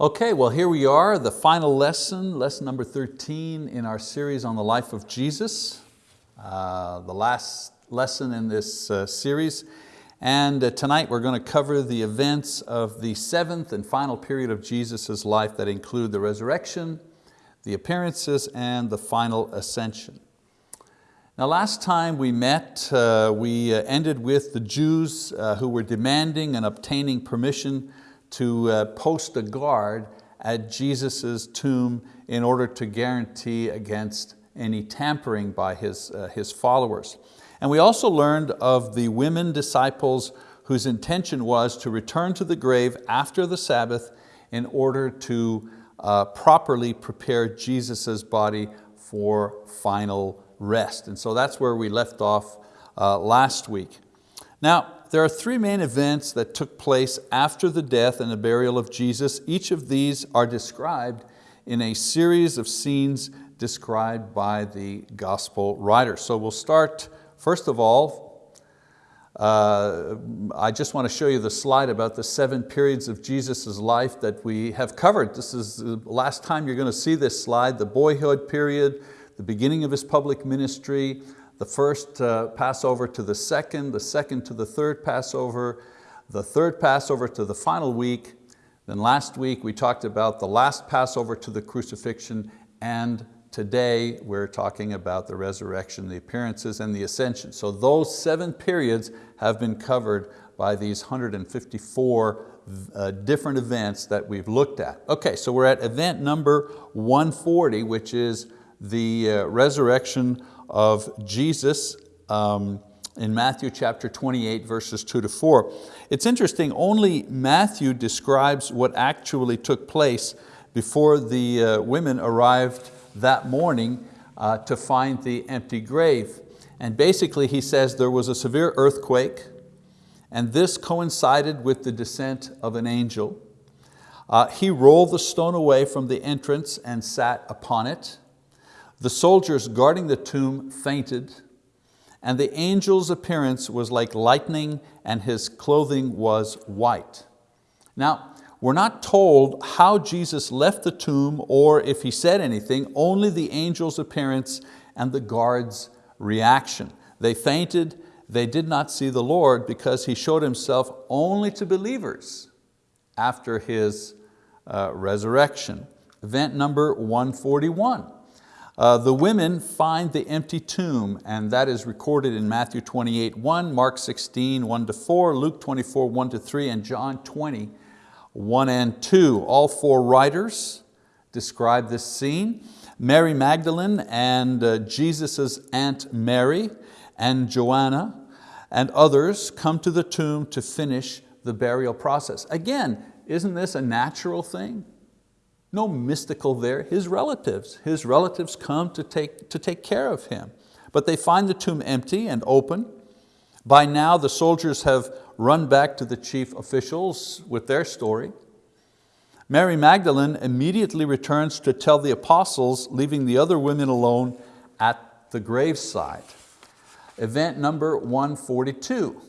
Okay, well here we are, the final lesson, lesson number 13 in our series on the life of Jesus. Uh, the last lesson in this uh, series. And uh, tonight we're going to cover the events of the seventh and final period of Jesus' life that include the resurrection, the appearances, and the final ascension. Now last time we met, uh, we uh, ended with the Jews uh, who were demanding and obtaining permission to uh, post a guard at Jesus' tomb in order to guarantee against any tampering by his, uh, his followers. And we also learned of the women disciples whose intention was to return to the grave after the Sabbath in order to uh, properly prepare Jesus' body for final rest. And so that's where we left off uh, last week. Now, there are three main events that took place after the death and the burial of Jesus. Each of these are described in a series of scenes described by the gospel writer. So we'll start, first of all, uh, I just want to show you the slide about the seven periods of Jesus' life that we have covered. This is the last time you're going to see this slide, the boyhood period, the beginning of His public ministry, the first uh, Passover to the second, the second to the third Passover, the third Passover to the final week. Then last week we talked about the last Passover to the crucifixion and today we're talking about the resurrection, the appearances and the ascension. So those seven periods have been covered by these 154 uh, different events that we've looked at. Okay, so we're at event number 140, which is the uh, resurrection of Jesus um, in Matthew chapter 28, verses two to four. It's interesting, only Matthew describes what actually took place before the uh, women arrived that morning uh, to find the empty grave. And basically he says there was a severe earthquake and this coincided with the descent of an angel. Uh, he rolled the stone away from the entrance and sat upon it. The soldiers guarding the tomb fainted, and the angel's appearance was like lightning and his clothing was white. Now, we're not told how Jesus left the tomb or if he said anything, only the angel's appearance and the guard's reaction. They fainted, they did not see the Lord because He showed Himself only to believers after His uh, resurrection. Event number 141. Uh, the women find the empty tomb and that is recorded in Matthew 28, 1, Mark 16, 1 to 4, Luke 24, 1 to 3, and John 20, 1 and 2. All four writers describe this scene. Mary Magdalene and uh, Jesus' aunt Mary and Joanna and others come to the tomb to finish the burial process. Again, isn't this a natural thing? No mystical there, his relatives. His relatives come to take, to take care of him. But they find the tomb empty and open. By now the soldiers have run back to the chief officials with their story. Mary Magdalene immediately returns to tell the apostles, leaving the other women alone at the graveside. Event number 142.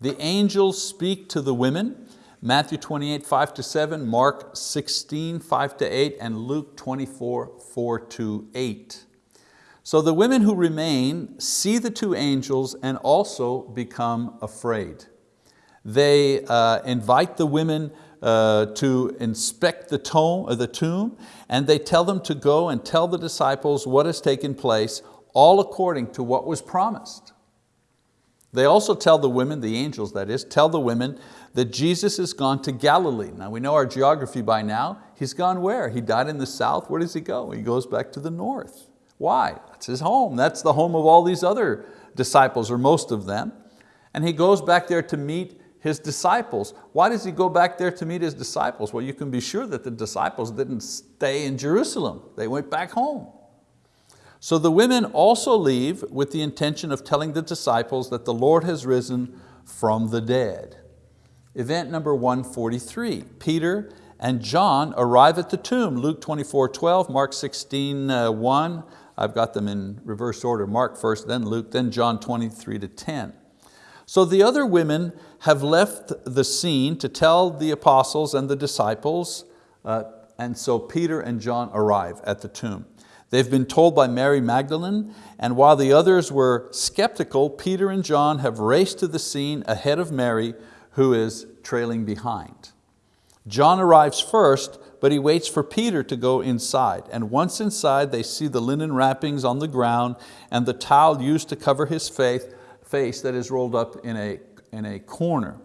The angels speak to the women Matthew 28, 5 to 7, Mark 16, 5 to 8, and Luke 24, 4 to 8. So the women who remain see the two angels and also become afraid. They uh, invite the women uh, to inspect the tomb, uh, the tomb and they tell them to go and tell the disciples what has taken place, all according to what was promised. They also tell the women, the angels that is, tell the women that Jesus has gone to Galilee. Now we know our geography by now. He's gone where? He died in the south, where does he go? He goes back to the north. Why? That's his home. That's the home of all these other disciples, or most of them. And he goes back there to meet his disciples. Why does he go back there to meet his disciples? Well, you can be sure that the disciples didn't stay in Jerusalem. They went back home. So the women also leave with the intention of telling the disciples that the Lord has risen from the dead. Event number 143, Peter and John arrive at the tomb, Luke 24, 12, Mark 16, uh, 1, I've got them in reverse order, Mark first, then Luke, then John 23 to 10. So the other women have left the scene to tell the apostles and the disciples Uh, and so Peter and John arrive at the tomb. They've been told by Mary Magdalene, and while the others were skeptical, Peter and John have raced to the scene ahead of Mary, who is trailing behind. John arrives first, but he waits for Peter to go inside. And once inside, they see the linen wrappings on the ground and the towel used to cover his face, that is rolled up in a, in a corner.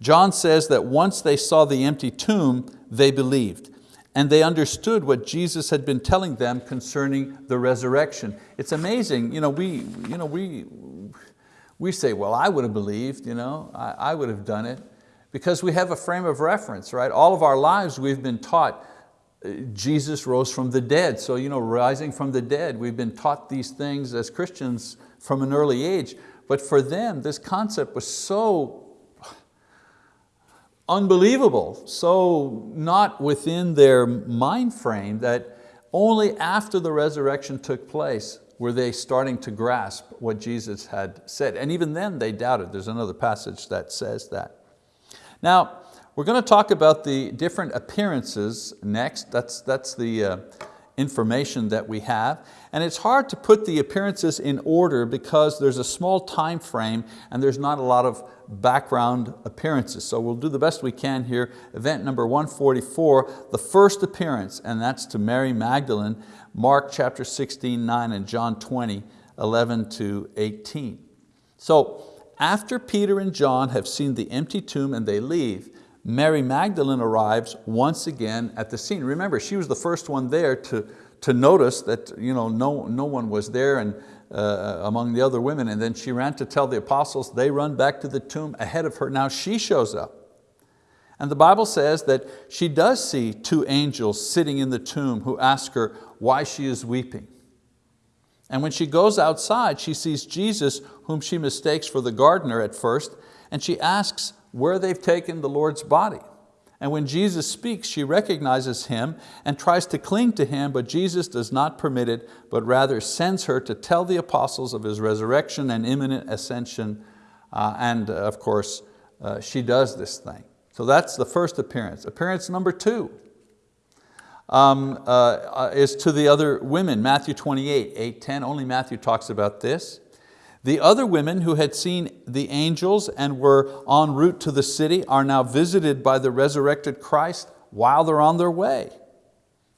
John says that once they saw the empty tomb, they believed and they understood what Jesus had been telling them concerning the resurrection. It's amazing, you know, we, you know, we, we say, well, I would have believed, you know, I, I would have done it, because we have a frame of reference, right? All of our lives we've been taught uh, Jesus rose from the dead. So you know, rising from the dead, we've been taught these things as Christians from an early age. But for them, this concept was so unbelievable, so not within their mind frame that only after the resurrection took place were they starting to grasp what Jesus had said. And even then they doubted. There's another passage that says that. Now, we're going to talk about the different appearances next. That's, that's the uh, information that we have. And it's hard to put the appearances in order because there's a small time frame and there's not a lot of background appearances. So we'll do the best we can here. Event number 144, the first appearance, and that's to Mary Magdalene, Mark chapter 16, 9, and John 20, 11 to 18. So after Peter and John have seen the empty tomb and they leave, Mary Magdalene arrives once again at the scene. Remember, she was the first one there to, to notice that you know, no, no one was there and, uh, among the other women, and then she ran to tell the apostles, they run back to the tomb ahead of her. Now she shows up. And the Bible says that she does see two angels sitting in the tomb who ask her why she is weeping. And when she goes outside, she sees Jesus, whom she mistakes for the gardener at first, and she asks where they've taken the Lord's body. And when Jesus speaks, she recognizes him and tries to cling to him, but Jesus does not permit it, but rather sends her to tell the apostles of his resurrection and imminent ascension. Uh, and uh, of course, uh, she does this thing. So that's the first appearance. Appearance number two um, uh, uh is to the other women, Matthew 28, 8, 10. Only Matthew talks about this. The other women who had seen the angels and were en route to the city are now visited by the resurrected Christ while they're on their way.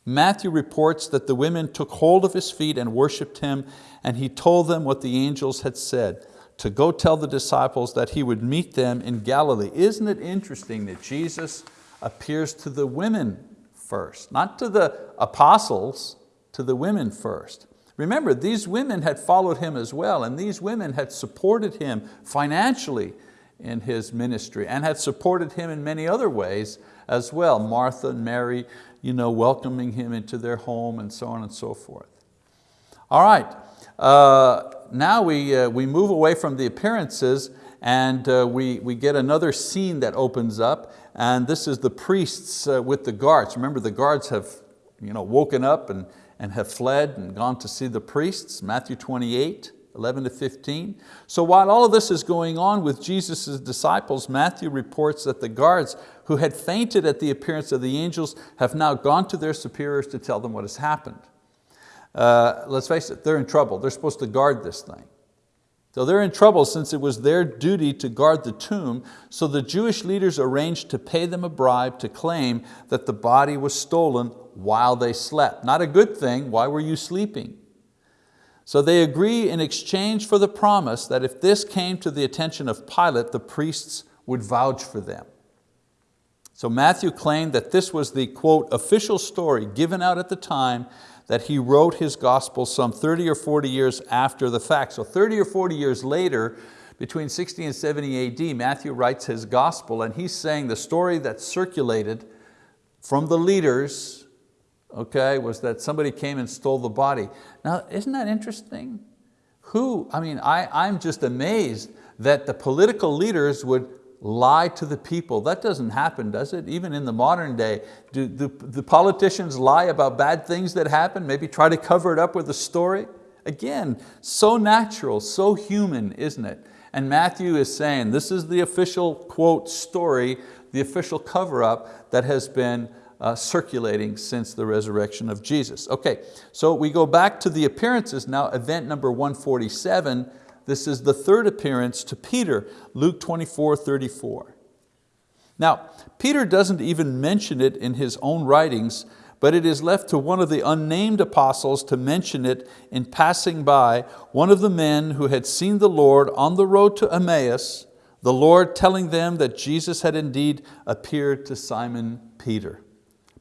Matthew reports that the women took hold of his feet and worshiped him and he told them what the angels had said, to go tell the disciples that he would meet them in Galilee. Isn't it interesting that Jesus appears to the women first, not to the apostles, to the women first. Remember, these women had followed him as well, and these women had supported him financially in his ministry and had supported him in many other ways as well. Martha and Mary you know, welcoming him into their home and so on and so forth. All right, uh, now we, uh, we move away from the appearances and uh, we, we get another scene that opens up and this is the priests uh, with the guards. Remember the guards have you know, woken up and and have fled and gone to see the priests, Matthew 28, 11 to 15. So while all of this is going on with Jesus' disciples, Matthew reports that the guards who had fainted at the appearance of the angels have now gone to their superiors to tell them what has happened. Uh, let's face it, they're in trouble. They're supposed to guard this thing. So they're in trouble since it was their duty to guard the tomb, so the Jewish leaders arranged to pay them a bribe to claim that the body was stolen while they slept. Not a good thing, why were you sleeping? So they agree in exchange for the promise that if this came to the attention of Pilate, the priests would vouch for them. So Matthew claimed that this was the, quote, official story given out at the time that he wrote his gospel some 30 or 40 years after the fact. So 30 or 40 years later, between 60 and 70 AD, Matthew writes his gospel and he's saying the story that circulated from the leaders okay, was that somebody came and stole the body. Now, isn't that interesting? Who, I mean, I, I'm just amazed that the political leaders would lie to the people. That doesn't happen, does it? Even in the modern day, do the, the politicians lie about bad things that happen, maybe try to cover it up with a story? Again, so natural, so human, isn't it? And Matthew is saying, this is the official, quote, story, the official cover up that has been uh, circulating since the resurrection of Jesus. Okay, so we go back to the appearances now, event number 147. This is the third appearance to Peter, Luke 24, 34. Now, Peter doesn't even mention it in his own writings, but it is left to one of the unnamed apostles to mention it in passing by one of the men who had seen the Lord on the road to Emmaus, the Lord telling them that Jesus had indeed appeared to Simon Peter.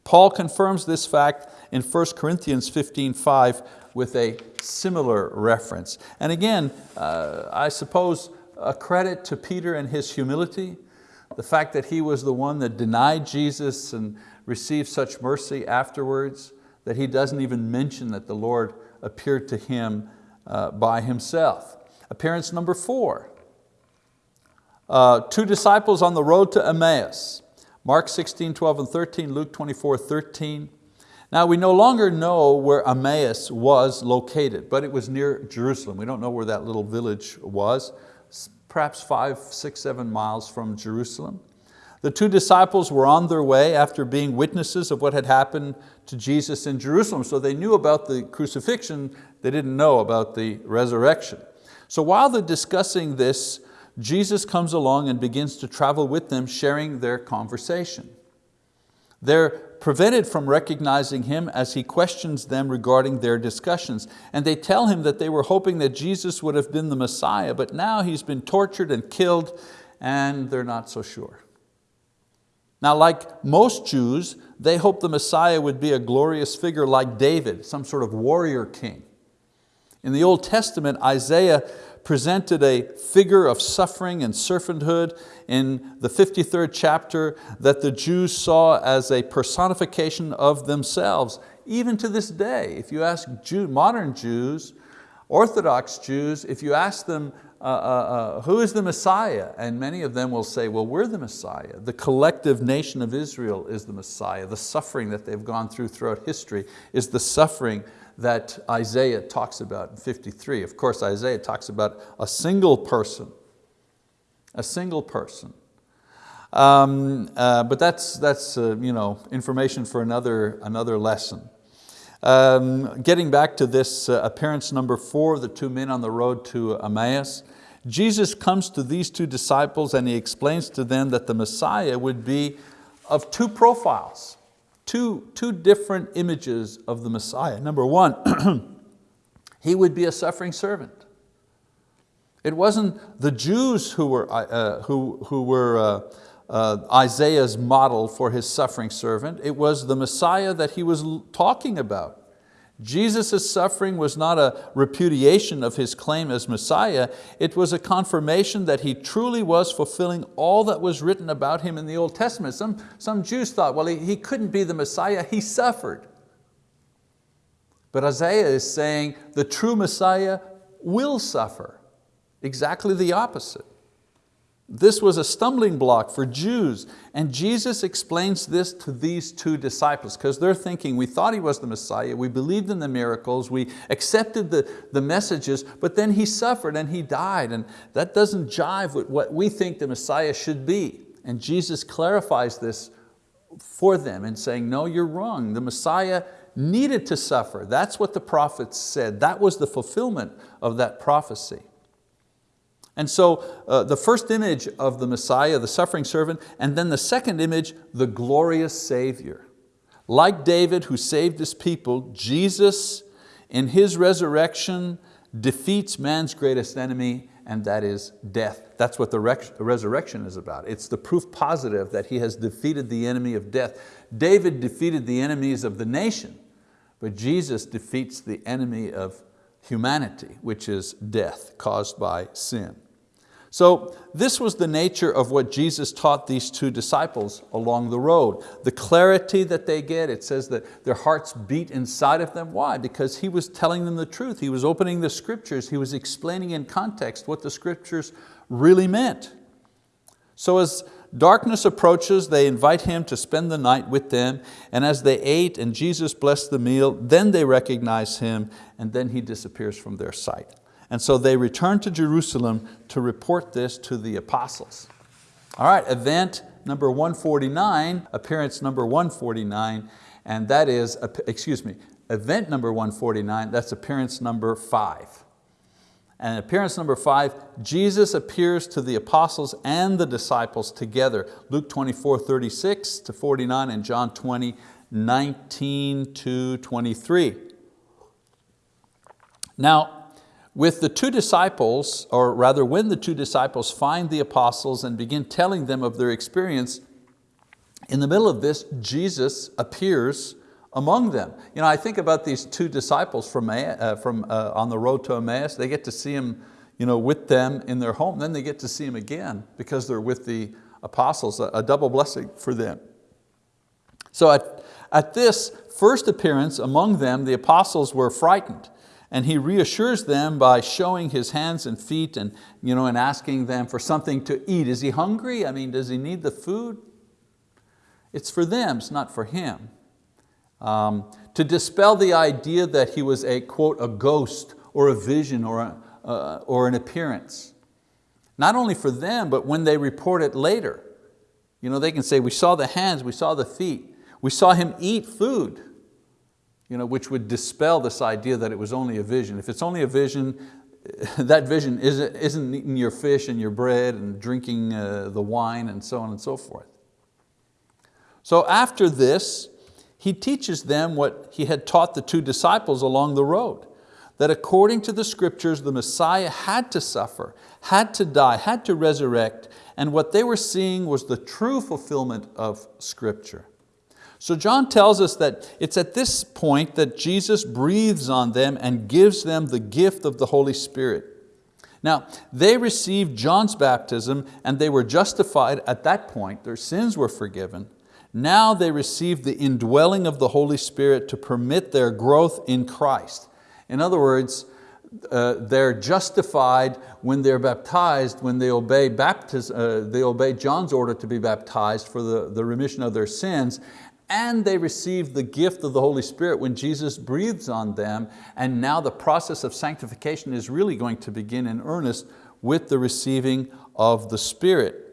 Paul confirms this fact in 1 Corinthians 15, 5 with a similar reference. And again, uh, I suppose a credit to Peter and his humility, the fact that he was the one that denied Jesus and received such mercy afterwards, that he doesn't even mention that the Lord appeared to him uh, by himself. Appearance number four, uh, two disciples on the road to Emmaus. Mark 16, 12 and 13, Luke 24, 13. Now we no longer know where Emmaus was located, but it was near Jerusalem. We don't know where that little village was, perhaps five, six, seven miles from Jerusalem. The two disciples were on their way after being witnesses of what had happened to Jesus in Jerusalem. So they knew about the crucifixion, they didn't know about the resurrection. So while they're discussing this, Jesus comes along and begins to travel with them, sharing their conversation. They're prevented from recognizing Him as He questions them regarding their discussions. And they tell Him that they were hoping that Jesus would have been the Messiah, but now He's been tortured and killed and they're not so sure. Now like most Jews, they hoped the Messiah would be a glorious figure like David, some sort of warrior king. In the Old Testament, Isaiah presented a figure of suffering and servanthood in the 53rd chapter that the Jews saw as a personification of themselves. Even to this day, if you ask Jew, modern Jews, Orthodox Jews, if you ask them, uh, uh, uh, who is the Messiah? And many of them will say, well, we're the Messiah. The collective nation of Israel is the Messiah. The suffering that they've gone through throughout history is the suffering that Isaiah talks about in 53. Of course, Isaiah talks about a single person, a single person. Um, uh, but that's, that's uh, you know, information for another, another lesson. Um, getting back to this uh, appearance number four, the two men on the road to Emmaus, Jesus comes to these two disciples and He explains to them that the Messiah would be of two profiles two, two different images of the Messiah. Number one, he would be a suffering servant. It wasn't the Jews who were, uh, who, who were uh, uh, Isaiah's model for his suffering servant. It was the Messiah that he was talking about. Jesus' suffering was not a repudiation of His claim as Messiah, it was a confirmation that He truly was fulfilling all that was written about Him in the Old Testament. Some, some Jews thought, well, he, he couldn't be the Messiah, He suffered. But Isaiah is saying the true Messiah will suffer. Exactly the opposite. This was a stumbling block for Jews. And Jesus explains this to these two disciples because they're thinking, we thought He was the Messiah, we believed in the miracles, we accepted the, the messages, but then He suffered and He died. And that doesn't jive with what we think the Messiah should be. And Jesus clarifies this for them and saying, no, you're wrong. The Messiah needed to suffer. That's what the prophets said. That was the fulfillment of that prophecy. And so uh, the first image of the Messiah, the suffering servant, and then the second image, the glorious Savior. Like David who saved his people, Jesus in His resurrection defeats man's greatest enemy and that is death. That's what the resurrection is about. It's the proof positive that He has defeated the enemy of death. David defeated the enemies of the nation, but Jesus defeats the enemy of humanity, which is death caused by sin. So this was the nature of what Jesus taught these two disciples along the road. The clarity that they get, it says that their hearts beat inside of them. Why? Because He was telling them the truth. He was opening the scriptures. He was explaining in context what the scriptures really meant. So as darkness approaches, they invite Him to spend the night with them, and as they ate and Jesus blessed the meal, then they recognize Him, and then He disappears from their sight. And so they returned to Jerusalem to report this to the apostles. All right, event number 149, appearance number 149, and that is, excuse me, event number 149, that's appearance number five. And appearance number five, Jesus appears to the apostles and the disciples together. Luke 24, 36 to 49 and John 20, 19 to 23. Now, with the two disciples, or rather when the two disciples find the apostles and begin telling them of their experience, in the middle of this, Jesus appears among them. You know, I think about these two disciples from, uh, from uh, on the road to Emmaus. They get to see him you know, with them in their home. Then they get to see him again because they're with the apostles, a, a double blessing for them. So at, at this first appearance among them, the apostles were frightened. And he reassures them by showing his hands and feet and, you know, and asking them for something to eat. Is he hungry? I mean, does he need the food? It's for them, it's not for him. Um, to dispel the idea that he was a, quote, a ghost or a vision or, a, uh, or an appearance. Not only for them, but when they report it later. You know, they can say, we saw the hands, we saw the feet, we saw him eat food, you know, which would dispel this idea that it was only a vision. If it's only a vision, that vision isn't, eating your fish and your bread and drinking uh, the wine and so on and so forth. So after this, he teaches them what he had taught the two disciples along the road, that according to the scriptures, the Messiah had to suffer, had to die, had to resurrect, and what they were seeing was the true fulfillment of scripture. So John tells us that it's at this point that Jesus breathes on them and gives them the gift of the Holy Spirit. Now, they received John's baptism and they were justified at that point, their sins were forgiven. Now they receive the indwelling of the Holy Spirit to permit their growth in Christ. In other words, uh, they're justified when they're baptized, when they obey, baptism, uh, they obey John's order to be baptized for the, the remission of their sins, and they receive the gift of the Holy Spirit when Jesus breathes on them, and now the process of sanctification is really going to begin in earnest with the receiving of the Spirit.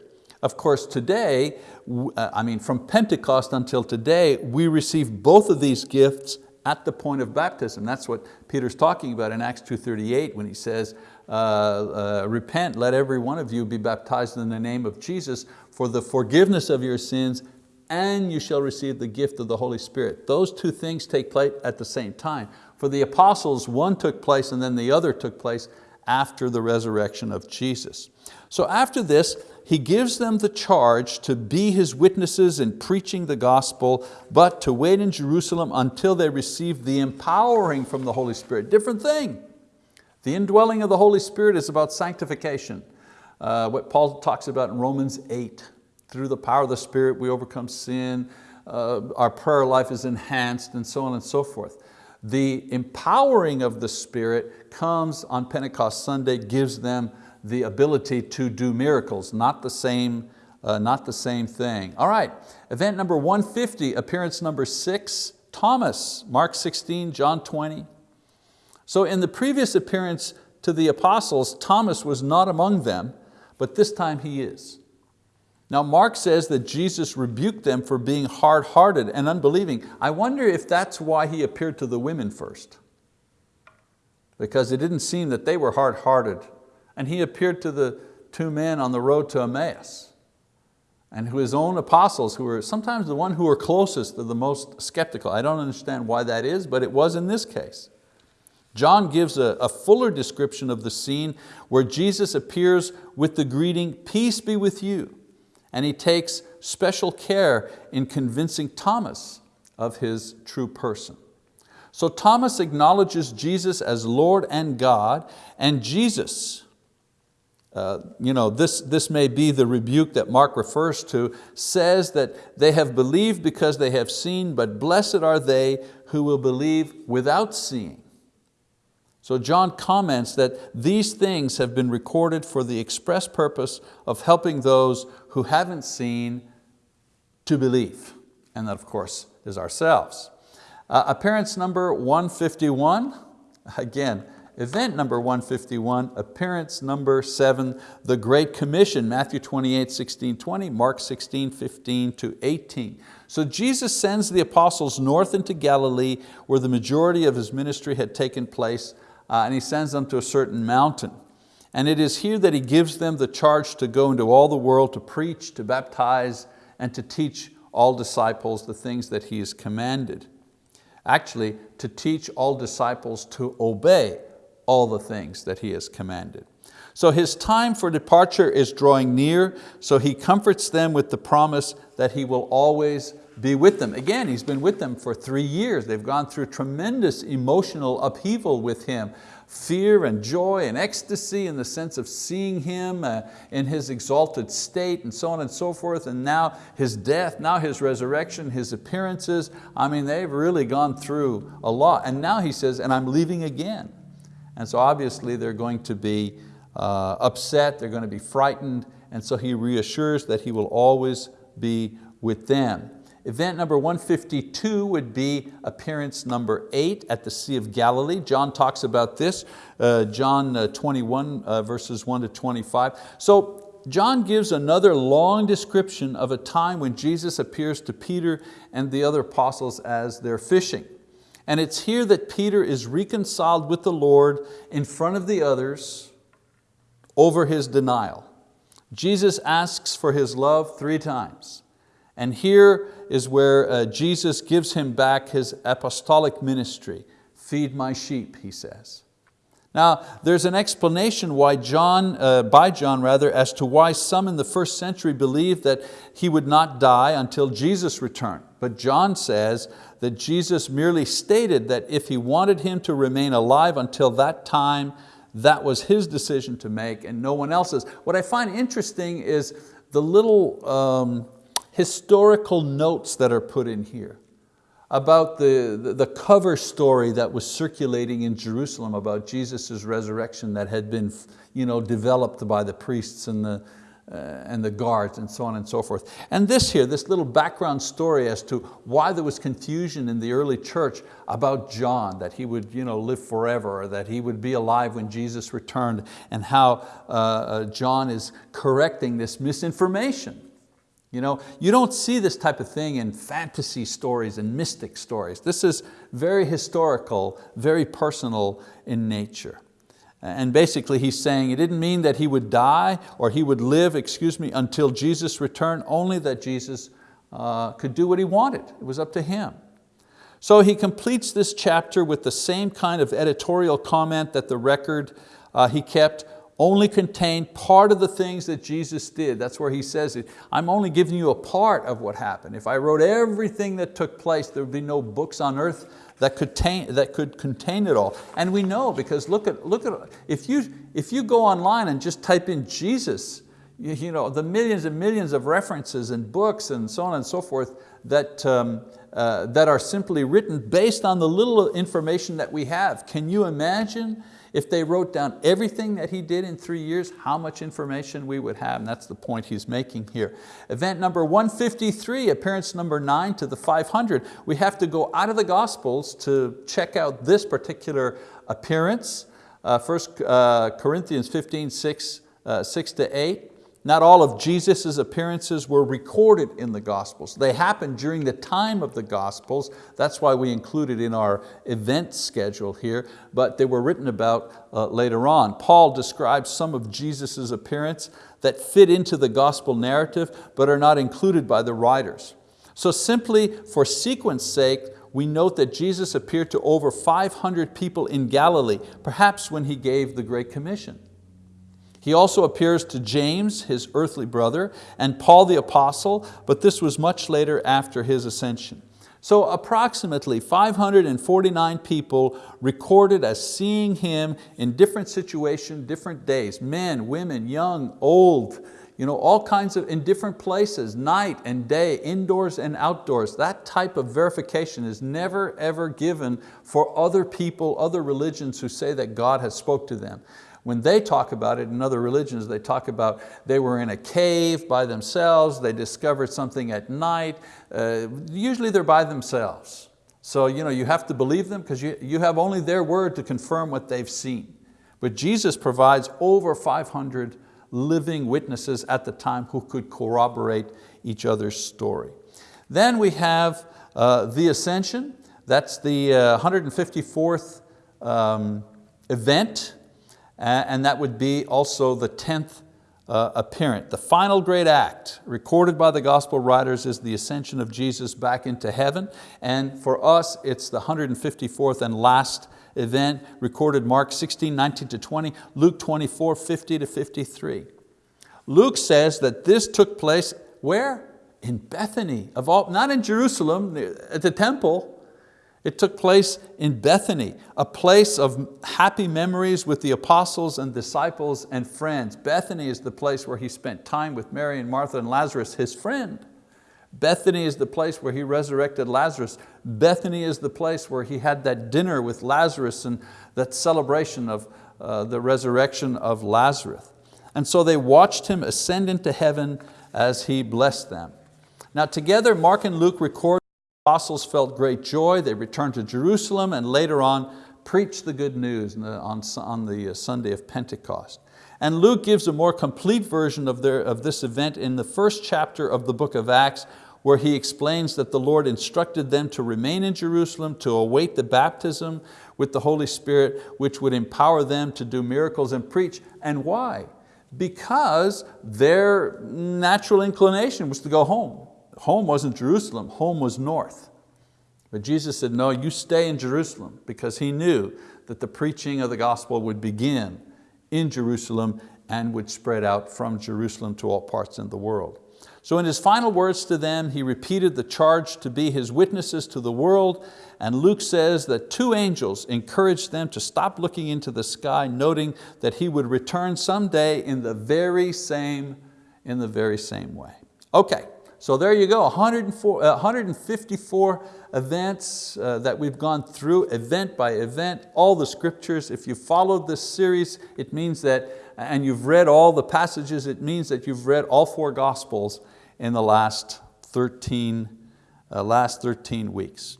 Of course, today, uh, I mean, from Pentecost until today, we receive both of these gifts at the point of baptism. That's what Peter's talking about in Acts 2.38 when he says, uh, uh, repent, let every one of you be baptized in the name of Jesus for the forgiveness of your sins and you shall receive the gift of the Holy Spirit. Those two things take place at the same time. For the apostles, one took place and then the other took place after the resurrection of Jesus. So after this, he gives them the charge to be his witnesses in preaching the gospel, but to wait in Jerusalem until they receive the empowering from the Holy Spirit. Different thing. The indwelling of the Holy Spirit is about sanctification. Uh, what Paul talks about in Romans 8. Through the power of the Spirit we overcome sin, uh, our prayer life is enhanced and so on and so forth. The empowering of the Spirit comes on Pentecost Sunday, gives them the ability to do miracles, not the same, uh, not the same thing. All right, event number 150, appearance number six, Thomas, Mark 16, John 20. So in the previous appearance to the apostles, Thomas was not among them, but this time he is. Now Mark says that Jesus rebuked them for being hard-hearted and unbelieving. I wonder if that's why he appeared to the women first. Because it didn't seem that they were hard-hearted and he appeared to the two men on the road to Emmaus and his own apostles who were sometimes the one who were closest the most skeptical. I don't understand why that is, but it was in this case. John gives a, a, fuller description of the scene where Jesus appears with the greeting, peace be with you. And he takes special care in convincing Thomas of his true person. So Thomas acknowledges Jesus as Lord and God, and Jesus, uh, you know, this, this may be the rebuke that Mark refers to, says that they have believed because they have seen, but blessed are they who will believe without seeing. So John comments that these things have been recorded for the express purpose of helping those who haven't seen to believe. And that of course is ourselves. Uh, appearance number 151, again, Event number 151, appearance number seven, the Great Commission, Matthew 28, 16, 20, Mark 16, 15 to 18. So Jesus sends the apostles north into Galilee where the majority of His ministry had taken place uh, and He sends them to a certain mountain. And it is here that He gives them the charge to go into all the world to preach, to baptize, and to teach all disciples the things that He has commanded. Actually, to teach all disciples to obey all the things that He has commanded. So His time for departure is drawing near, so He comforts them with the promise that He will always be with them. Again, He's been with them for three years. They've gone through tremendous emotional upheaval with Him fear and joy and ecstasy in the sense of seeing Him uh, in His exalted state and so on and so forth, and now His death, now His resurrection, His appearances. I mean, they've really gone through a lot. And now He says, and I'm leaving again. And so obviously they're going to be uh, upset, they're going to be frightened, and so He reassures that He will always be with them. Event number 152 would be appearance number eight at the Sea of Galilee. John talks about this, uh, John uh, 21 uh, verses 1 to 25. So John gives another long description of a time when Jesus appears to Peter and the other apostles as they're fishing. And it's here that Peter is reconciled with the Lord in front of the others over his denial. Jesus asks for his love three times. And here is where uh, Jesus gives him back his apostolic ministry. Feed my sheep, he says. Now, there's an explanation why John, uh, by John rather, as to why some in the first century believed that he would not die until Jesus returned. But John says that Jesus merely stated that if he wanted him to remain alive until that time, that was his decision to make and no one else's. What I find interesting is the little um, historical notes that are put in here about the, the, cover story that was circulating in Jerusalem about Jesus' resurrection that had been you know, developed by the priests and the, uh, and the guards and so on and so forth. And this here, this little background story as to why there was confusion in the early church about John, that he would you know, live forever, or that he would be alive when Jesus returned, and how uh, uh John is correcting this misinformation you, know, you don't see this type of thing in fantasy stories and mystic stories. This is very historical, very personal in nature. And basically he's saying it didn't mean that he would die or he would live, excuse me, until Jesus returned, only that Jesus uh, could do what he wanted. It was up to him. So he completes this chapter with the same kind of editorial comment that the record uh, he kept only contain part of the things that Jesus did. That's where he says it. I'm only giving you a part of what happened. If I wrote everything that took place, there would be no books on earth that could, contain, that could contain it all. And we know because look at, look at if, you, if you go online and just type in Jesus, you, you know, the millions and millions of references and books and so on and so forth that, um, uh, that are simply written based on the little information that we have. Can you imagine if they wrote down everything that he did in three years, how much information we would have, and that's the point he's making here. Event number 153, appearance number nine to the 500. We have to go out of the Gospels to check out this particular appearance. Uh, First uh, Corinthians 15, 6, uh, 6 to 8. Not all of Jesus' appearances were recorded in the Gospels. They happened during the time of the Gospels. That's why we include it in our event schedule here, but they were written about uh, later on. Paul describes some of Jesus' appearance that fit into the gospel narrative, but are not included by the writers. So simply for sequence sake, we note that Jesus appeared to over 500 people in Galilee, perhaps when He gave the Great Commission. He also appears to James, his earthly brother, and Paul the apostle, but this was much later after his ascension. So approximately 549 people recorded as seeing Him in different situations, different days, men, women, young, old, you know, all kinds of, in different places, night and day, indoors and outdoors. That type of verification is never ever given for other people, other religions who say that God has spoke to them. When they talk about it in other religions, they talk about they were in a cave by themselves, they discovered something at night. Uh, usually they're by themselves. So you, know, you have to believe them because you, you have only their word to confirm what they've seen. But Jesus provides over 500 living witnesses at the time who could corroborate each other's story. Then we have uh, the ascension. That's the uh, 154th um, event, and that would be also the 10th uh. The final great act recorded by the gospel writers is the ascension of Jesus back into heaven. And for us, it's the 154th and last event recorded Mark 16, 19 to 20, Luke 24, 50 to 53. Luke says that this took place where? In Bethany, of all, not in Jerusalem, at the temple, it took place in Bethany, a place of happy memories with the apostles and disciples and friends. Bethany is the place where he spent time with Mary and Martha and Lazarus, his friend. Bethany is the place where he resurrected Lazarus. Bethany is the place where he had that dinner with Lazarus and that celebration of uh, the resurrection of Lazarus. And so they watched him ascend into heaven as he blessed them. Now together, Mark and Luke record apostles felt great joy. They returned to Jerusalem and later on preached the good news on, the uh, Sunday of Pentecost. And Luke gives a more complete version of, their, of this event in the first chapter of the book of Acts where he explains that the Lord instructed them to remain in Jerusalem to await the baptism with the Holy Spirit which would empower them to do miracles and preach. And why? Because their natural inclination was to go home. Home wasn't Jerusalem, home was north. But Jesus said, no, you stay in Jerusalem because He knew that the preaching of the gospel would begin in Jerusalem and would spread out from Jerusalem to all parts in the world. So in his final words to them, he repeated the charge to be his witnesses to the world, and Luke says that two angels encouraged them to stop looking into the sky, noting that he would return someday in the very same, in the very same way. Okay, so there you go, 104, 154 uh, events uh, that we've gone through, event by event, all the scriptures. If you followed this series, it means that, and you've read all the passages, it means that you've read all four gospels in the last 13, uh, last 13 weeks.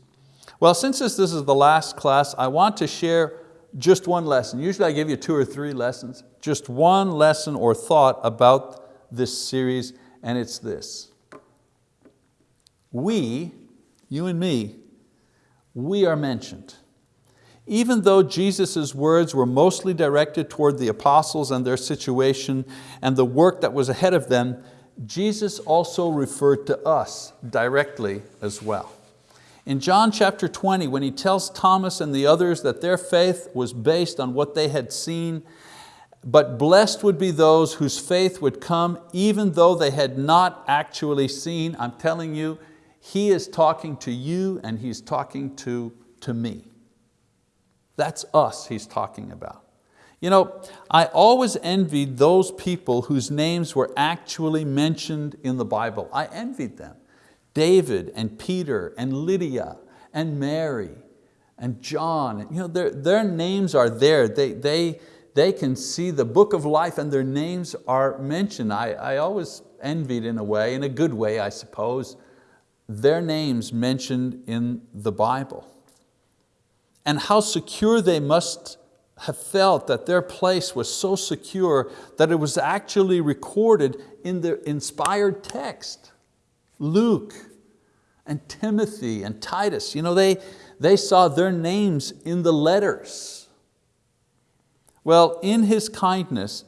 Well, since this, this is the last class, I want to share just one lesson. Usually I give you two or three lessons, just one lesson or thought about this series, and it's this we, you and me, we are mentioned. Even though Jesus' words were mostly directed toward the apostles and their situation and the work that was ahead of them, Jesus also referred to us directly as well. In John chapter 20, when he tells Thomas and the others that their faith was based on what they had seen, but blessed would be those whose faith would come even though they had not actually seen, I'm telling you, he is talking to you and He's talking to, to me. That's us He's talking about. You know, I always envied those people whose names were actually mentioned in the Bible. I envied them. David and Peter and Lydia and Mary and John. You know, their, their names are there. They, they, they can see the book of life and their names are mentioned. I, I always envied in a way, in a good way I suppose, their names mentioned in the Bible. And how secure they must have felt that their place was so secure that it was actually recorded in the inspired text. Luke and Timothy and Titus, you know, they, they saw their names in the letters. Well, in His kindness,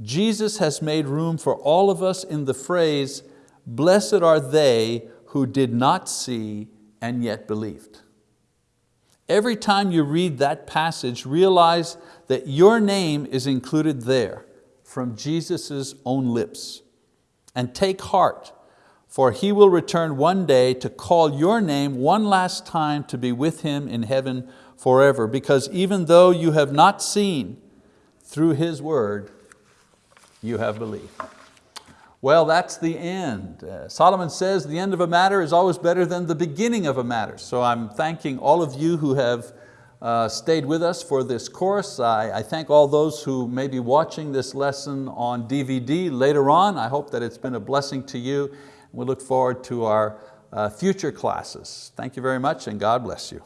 Jesus has made room for all of us in the phrase, blessed are they who did not see and yet believed. Every time you read that passage, realize that your name is included there from Jesus' own lips. And take heart, for He will return one day to call your name one last time to be with Him in heaven forever. Because even though you have not seen, through His word, you have believed. Well, that's the end. Uh, Solomon says the end of a matter is always better than the beginning of a matter. So I'm thanking all of you who have uh, stayed with us for this course. I, I, thank all those who may be watching this lesson on DVD later on. I hope that it's been a blessing to you. We look forward to our uh, future classes. Thank you very much and God bless you.